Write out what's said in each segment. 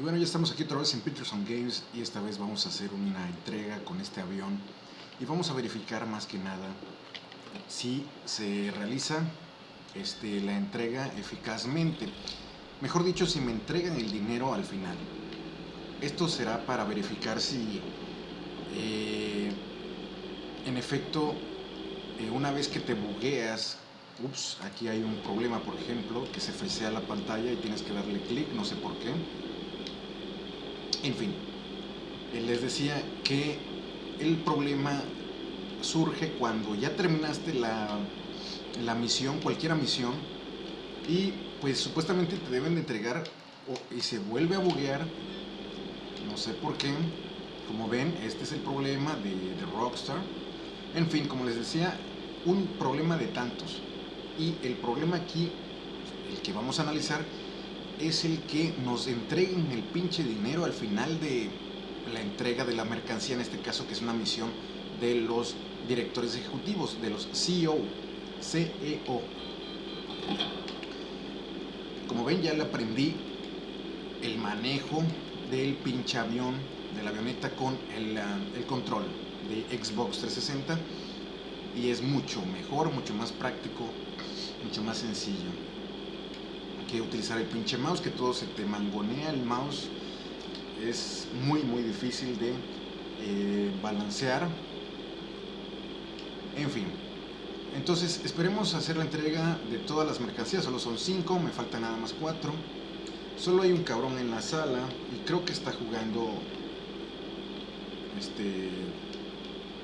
Y bueno, ya estamos aquí otra vez en Peterson Games y esta vez vamos a hacer una entrega con este avión y vamos a verificar más que nada si se realiza este, la entrega eficazmente. Mejor dicho, si me entregan el dinero al final. Esto será para verificar si eh, en efecto eh, una vez que te bugueas ups, aquí hay un problema por ejemplo que se frisea la pantalla y tienes que darle clic, no sé por qué en fin, eh, les decía que el problema surge cuando ya terminaste la, la misión, cualquier misión, y pues supuestamente te deben de entregar y se vuelve a buguear, no sé por qué, como ven, este es el problema de, de Rockstar, en fin, como les decía, un problema de tantos, y el problema aquí, el que vamos a analizar, es el que nos entreguen el pinche dinero al final de la entrega de la mercancía, en este caso que es una misión de los directores ejecutivos, de los CEO, CEO. Como ven ya le aprendí el manejo del pinche avión, de la avioneta con el, ah, el control de Xbox 360 y es mucho mejor, mucho más práctico, mucho más sencillo que utilizar el pinche mouse, que todo se te mangonea el mouse. Es muy muy difícil de eh, balancear. En fin. Entonces esperemos hacer la entrega de todas las mercancías. Solo son 5, me faltan nada más 4. Solo hay un cabrón en la sala y creo que está jugando... Este...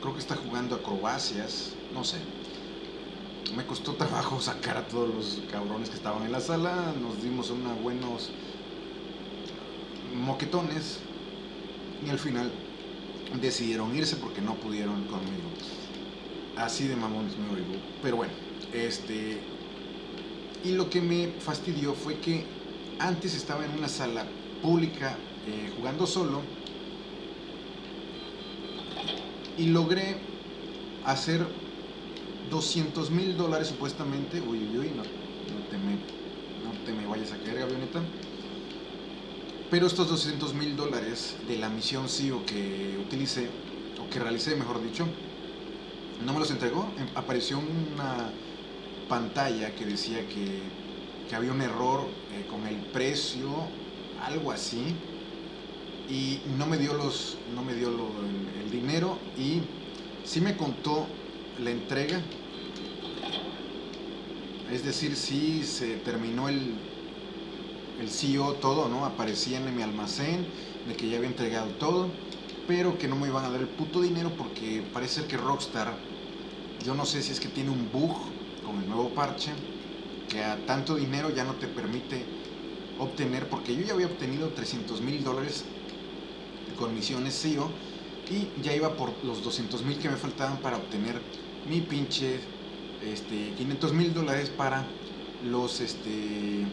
Creo que está jugando acrobacias. No sé me costó trabajo sacar a todos los cabrones que estaban en la sala, nos dimos unos buenos moquetones y al final decidieron irse porque no pudieron conmigo. Así de mamones me oigo. Pero bueno, este... Y lo que me fastidió fue que antes estaba en una sala pública eh, jugando solo y logré hacer 200 mil dólares supuestamente, uy, uy, uy, no, te me, no te me vayas a caer, avioneta. Pero estos 200 mil dólares de la misión CEO que utilicé, o que realicé, mejor dicho, no me los entregó. Em, apareció una pantalla que decía que, que había un error eh, con el precio, algo así, y no me dio, los, no me dio el, el dinero y sí me contó la entrega. Es decir, si se terminó el, el CEO todo, ¿no? Aparecía en mi almacén de que ya había entregado todo, pero que no me iban a dar el puto dinero porque parece que Rockstar, yo no sé si es que tiene un bug con el nuevo parche, que a tanto dinero ya no te permite obtener, porque yo ya había obtenido 300 mil dólares con misiones CEO y ya iba por los 200 mil que me faltaban para obtener mi pinche este, 500 mil dólares para los, este,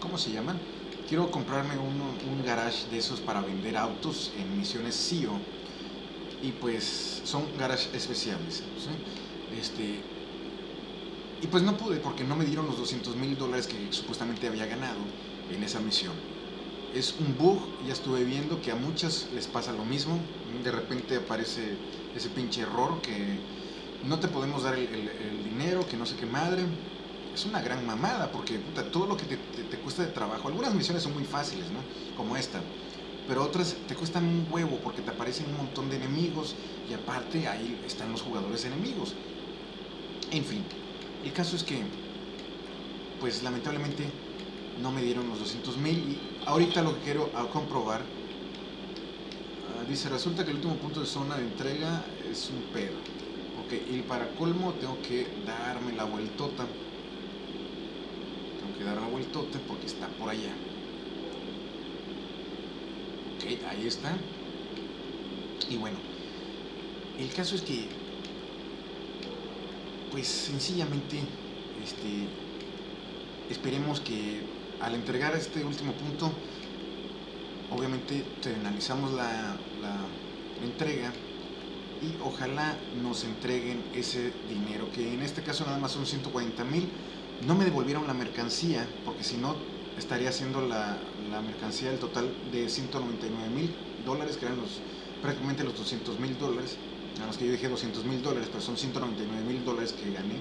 ¿cómo se llaman? Quiero comprarme un, garage de esos para vender autos en misiones CEO y pues son garage especiales. Este, y pues no pude porque no me dieron los 200 mil dólares que supuestamente había ganado en esa misión. Es un bug, ya estuve viendo que a muchas les pasa lo mismo. De repente aparece ese pinche error que no te podemos dar el, dinero, que no sé qué madre. Es una gran mamada, porque todo lo que te, cuesta de trabajo, algunas misiones son muy fáciles, ¿no? Como esta, pero otras te cuestan un huevo porque te aparecen un montón de enemigos y aparte ahí están los jugadores enemigos. En fin, el caso es que, pues lamentablemente no me dieron los 200 mil y ahorita lo que quiero comprobar, ah, dice, resulta que el último punto de zona de entrega es un pedo y para colmo tengo que darme la vueltota. Tengo que dar la vueltota porque está por allá. Ok, ahí está. Y bueno, el caso es que, pues sencillamente, este, esperemos que al entregar este último punto, obviamente analizamos la, entrega y ojalá nos entreguen ese dinero, que en este caso nada más son 140 mil. No me devolvieron la mercancía, porque si no estaría haciendo la, la mercancía el total de 199 mil dólares, que eran los, prácticamente los 200 mil dólares. Nada más que yo dije 200 mil dólares, pero son 199 mil dólares que gané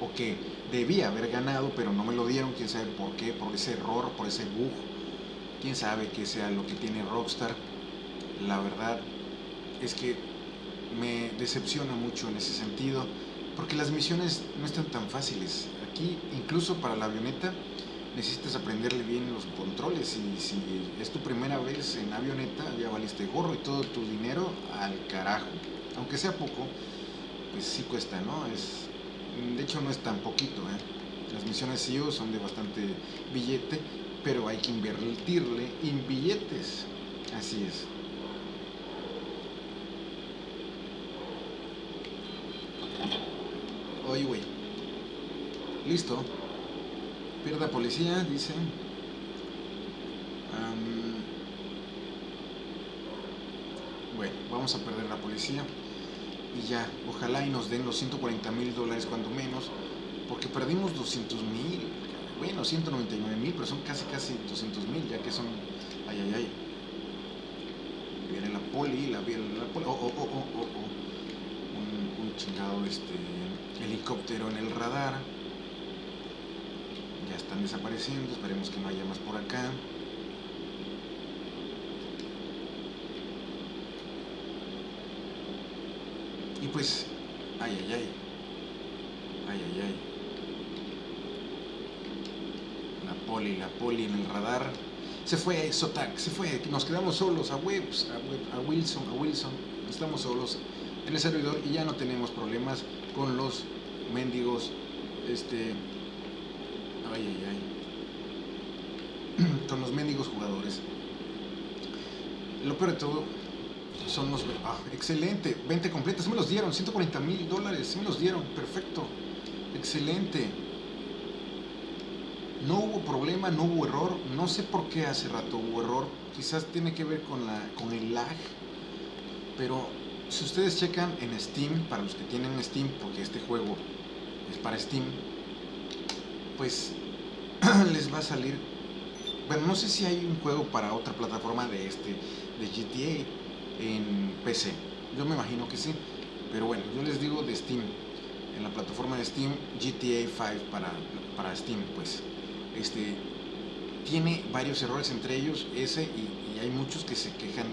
o que debía haber ganado, pero no me lo dieron, quién sabe por qué, por ese error, por ese bug, quién sabe qué sea lo que tiene Rockstar. La verdad es que me decepciona mucho en ese sentido, porque las misiones no están tan fáciles. Aquí, incluso para la avioneta, necesitas aprenderle bien los controles y si es tu primera vez en avioneta, ya valiste gorro y todo tu dinero al carajo. Aunque sea poco, pues sí cuesta, ¿no? Es, de hecho no es tan poquito, ¿eh? Las misiones CEO son de bastante billete, pero hay que invertirle en billetes. Así es. Oye, güey. Listo. Pierda policía, dice. bueno, vamos a perder la policía. Y ya, ojalá y nos den los 140 mil dólares cuando menos. Porque perdimos 200 mil. Bueno, 199 mil, pero son casi, casi 200 mil, ya que son... Ay, ay, ay. Viene la poli, la, la poli. Oh, oh, oh, oh, oh. Un, un chingado este, helicóptero en el radar están desapareciendo, esperemos que no haya más por acá. Y pues, ay, ay, ay, ay, ay. La poli, la poli en el radar. Se fue Sotac, se fue, nos quedamos solos a Webs, a, a Wilson, a Wilson. Estamos solos en el servidor y ya no tenemos problemas con los mendigos este, Ay, ay, ay. Con los mendigos jugadores. Lo peor de todo son los... Ah, excelente. 20 completas. Me los dieron. 140 mil dólares. Me los dieron. Perfecto. Excelente. No hubo problema, no hubo error. No sé por qué hace rato hubo error. Quizás tiene que ver con, la, con el lag. Pero si ustedes checan en Steam, para los que tienen Steam, porque este juego es para Steam, pues les va a salir bueno no sé si hay un juego para otra plataforma de este de GTA en PC yo me imagino que sí pero bueno yo les digo de Steam en la plataforma de Steam GTA 5 para, para Steam pues este tiene varios errores entre ellos ese y, hay muchos que se quejan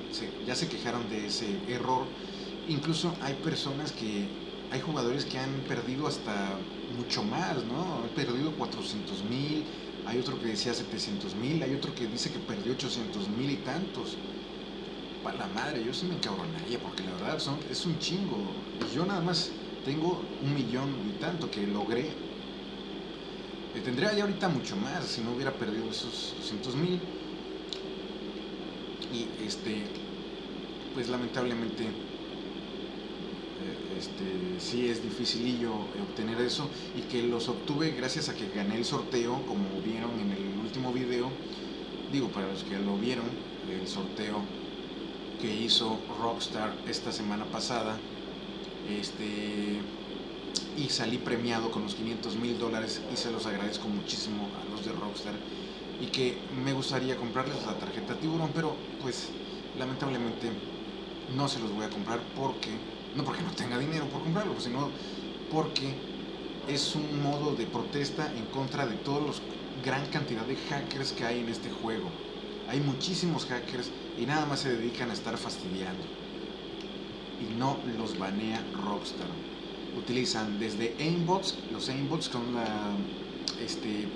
ya se quejaron de ese error incluso hay personas que hay jugadores que han perdido hasta mucho más, ¿no? Han perdido 400 mil, hay otro que decía 700 mil, hay otro que dice que perdió 800 mil y tantos. Para la madre, yo sí me encabronaría, porque la verdad son, es un chingo. Yo nada más tengo un millón y tanto que logré. Eh, tendría ya ahorita mucho más si no hubiera perdido esos 200 mil. Y este, pues lamentablemente este, sí es dificilillo obtener eso y que los obtuve gracias a que gané el sorteo, como vieron en el último video, digo para los que lo vieron, el sorteo que hizo Rockstar esta semana pasada, este, y salí premiado con los 500 mil dólares y se los agradezco muchísimo a los de Rockstar y que me gustaría comprarles la tarjeta tiburón, pero pues lamentablemente no se los voy a comprar porque no porque no tenga dinero por comprarlo, sino porque es un modo de protesta en contra de todos los gran cantidad de hackers que hay en este juego. Hay muchísimos hackers y nada más se dedican a estar fastidiando. Y no los banea Rockstar. Utilizan desde aimbots, los aimbots son la este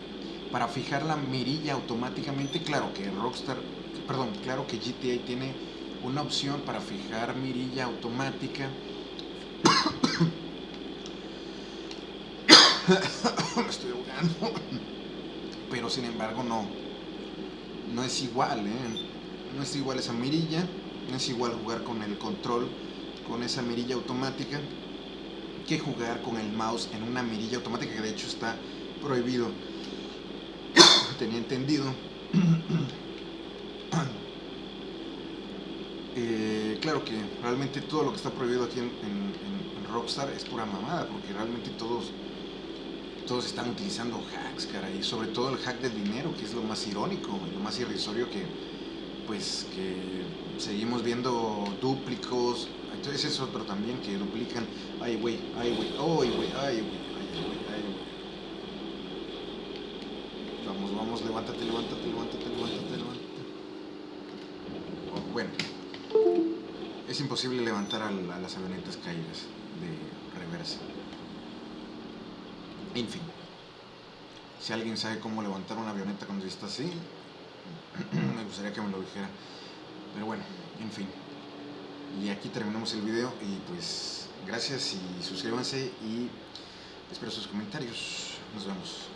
para fijar la mirilla automáticamente, claro que Rockstar, perdón, claro que GTA tiene una opción para fijar mirilla automática me estoy ahogando. Pero sin embargo no. No es igual, ¿eh? No es igual esa mirilla. No es igual jugar con el control, con esa mirilla automática, que jugar con el mouse en una mirilla automática que de hecho está prohibido. Tenía entendido. Eh, claro que realmente todo lo que está prohibido aquí en, Rockstar es pura mamada, porque realmente todos todos están utilizando hacks, cara, y sobre todo el hack del dinero, que es lo más irónico, y lo más irrisorio que, pues, que seguimos viendo dúplicos, entonces es otro también que duplican, ay güey, ay güey, ay güey, ay güey, ay güey, ay güey. Vamos, vamos, levántate, levántate, levántate, levántate, levántate. Bueno, es imposible levantar a, a las avionetas caídas de reversa. En fin, si alguien sabe cómo levantar una avioneta cuando está así, me gustaría que me lo dijera. Pero bueno, en fin. Y aquí terminamos el video y pues gracias y suscríbanse y espero sus comentarios. Nos vemos.